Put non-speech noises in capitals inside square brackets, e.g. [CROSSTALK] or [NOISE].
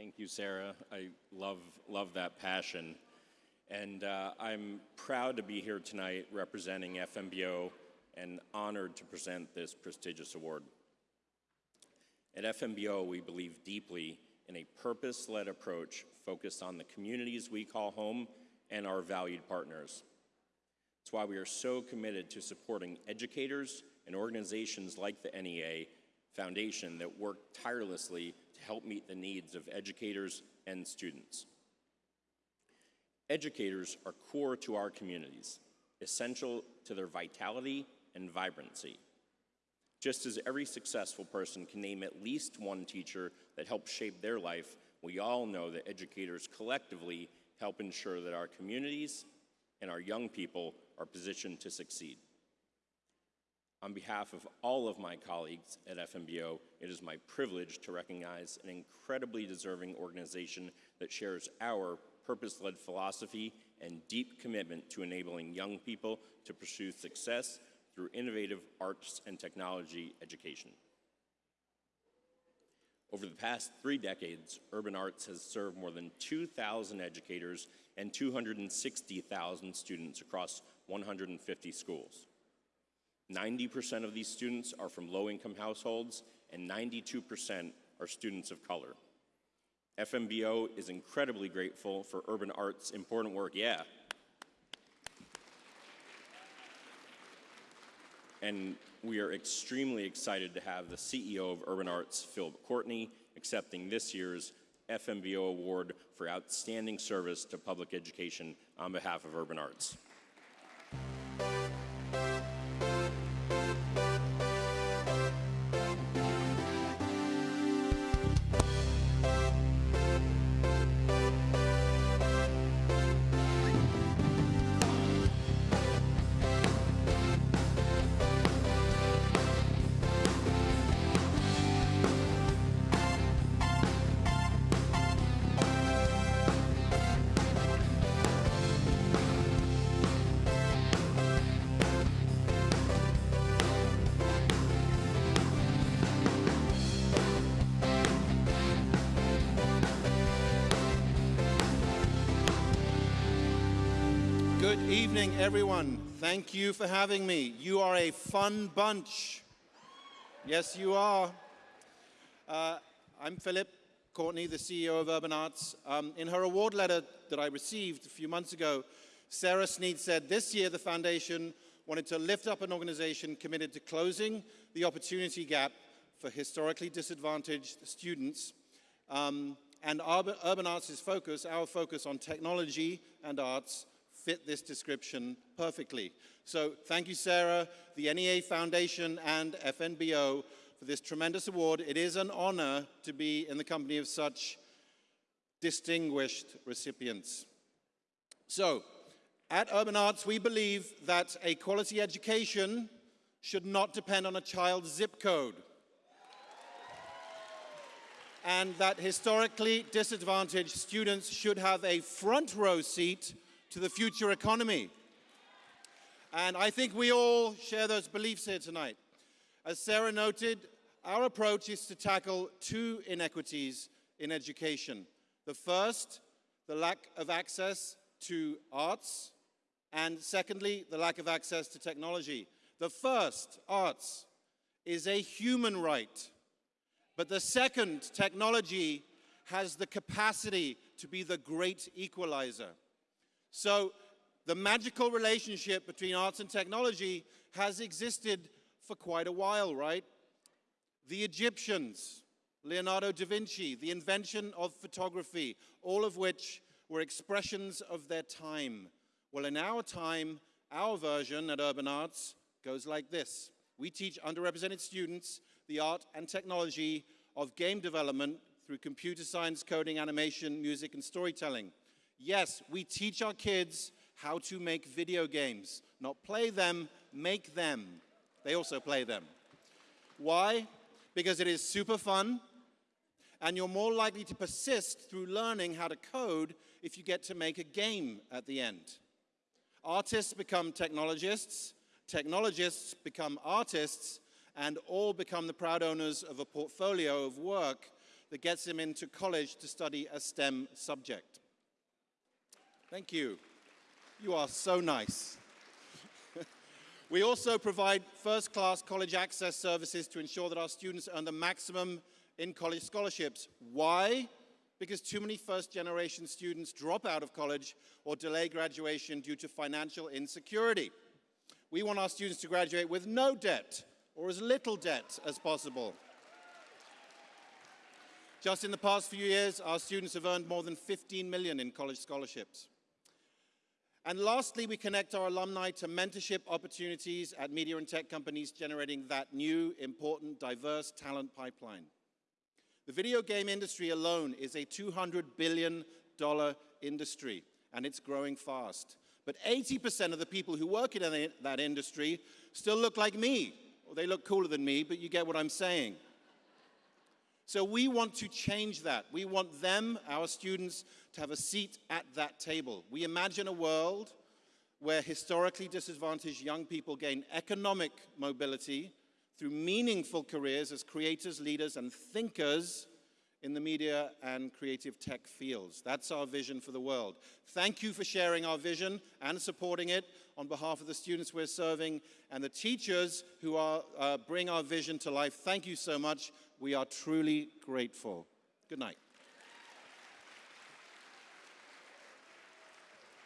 Thank you, Sarah. I love, love that passion. And uh, I'm proud to be here tonight representing FNBO and honored to present this prestigious award. At FNBO, we believe deeply in a purpose-led approach focused on the communities we call home and our valued partners. It's why we are so committed to supporting educators and organizations like the NEA Foundation that work tirelessly to help meet the needs of educators and students. Educators are core to our communities, essential to their vitality and vibrancy. Just as every successful person can name at least one teacher that helped shape their life, we all know that educators collectively help ensure that our communities and our young people are positioned to succeed. On behalf of all of my colleagues at FNBO, it is my privilege to recognize an incredibly deserving organization that shares our purpose-led philosophy and deep commitment to enabling young people to pursue success through innovative arts and technology education. Over the past three decades, Urban Arts has served more than 2,000 educators and 260,000 students across 150 schools. 90% of these students are from low-income households, and 92% are students of color. FNBO is incredibly grateful for Urban Arts' important work, yeah. And we are extremely excited to have the CEO of Urban Arts, Phil Courtney, accepting this year's FNBO Award for Outstanding Service to Public Education on behalf of Urban Arts. Evening, everyone. Thank you for having me. You are a fun bunch. Yes, you are. Uh, I'm Philip Courtney, the CEO of Urban Arts. Um, in her award letter that I received a few months ago, Sarah Sneed said this year the foundation wanted to lift up an organization committed to closing the opportunity gap for historically disadvantaged students. Um, and Urban Arts' focus, our focus on technology and arts, fit this description perfectly. So thank you, Sarah, the NEA Foundation, and FNBO for this tremendous award. It is an honor to be in the company of such distinguished recipients. So, at Urban Arts, we believe that a quality education should not depend on a child's zip code. And that historically disadvantaged students should have a front row seat to the future economy. And I think we all share those beliefs here tonight. As Sarah noted, our approach is to tackle two inequities in education. The first, the lack of access to arts, and secondly, the lack of access to technology. The first, arts, is a human right, but the second, technology, has the capacity to be the great equalizer. So the magical relationship between arts and technology has existed for quite a while, right? The Egyptians, Leonardo da Vinci, the invention of photography, all of which were expressions of their time. Well, in our time, our version at Urban Arts goes like this. We teach underrepresented students the art and technology of game development through computer science, coding, animation, music, and storytelling. Yes, we teach our kids how to make video games. Not play them, make them. They also play them. Why? Because it is super fun, and you're more likely to persist through learning how to code if you get to make a game at the end. Artists become technologists, technologists become artists, and all become the proud owners of a portfolio of work that gets them into college to study a STEM subject. Thank you. You are so nice. [LAUGHS] we also provide first class college access services to ensure that our students earn the maximum in college scholarships. Why? Because too many first generation students drop out of college or delay graduation due to financial insecurity. We want our students to graduate with no debt or as little debt as possible. Just in the past few years, our students have earned more than 15 million in college scholarships. And lastly, we connect our alumni to mentorship opportunities at media and tech companies, generating that new, important, diverse talent pipeline. The video game industry alone is a $200 billion industry, and it's growing fast. But 80% of the people who work in that industry still look like me. Or they look cooler than me, but you get what I'm saying. So we want to change that. We want them, our students, to have a seat at that table. We imagine a world where historically disadvantaged young people gain economic mobility through meaningful careers as creators, leaders, and thinkers in the media and creative tech fields. That's our vision for the world. Thank you for sharing our vision and supporting it on behalf of the students we're serving and the teachers who are, uh, bring our vision to life. Thank you so much. We are truly grateful. Good night.